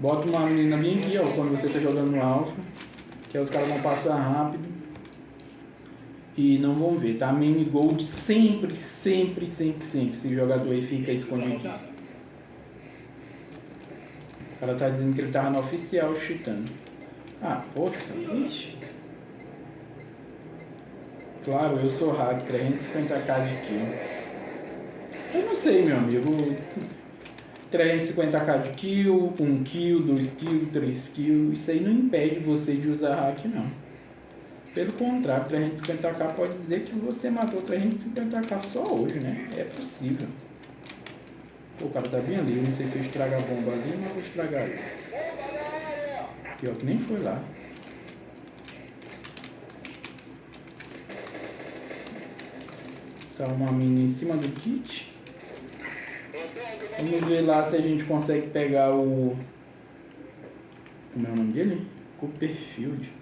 Bota uma menina bem aqui, ó, quando você tá jogando no alfa. Que aí os caras vão passar rápido. E não vão ver, tá? Meme Gold sempre, sempre, sempre, sempre. Se o jogador aí fica escondido. O cara tá dizendo que ele tava no oficial chutando. Ah, poxa, ixi. Claro, eu sou hack, 350k de kill. Eu não sei, meu amigo. 350k de kill, 1 kill, 2 kill, 3 kill. Isso aí não impede você de usar hack, não. Pelo contrário, 350k pode dizer que você matou 350k só hoje, né? É possível. Pô, o cara tá bem ali. Eu não sei se eu estrago a bomba ali, mas vou estragar ele. Pior que nem foi lá. Tá uma mina em cima do kit. Vamos ver lá se a gente consegue pegar o... Como é o nome dele? Copperfield.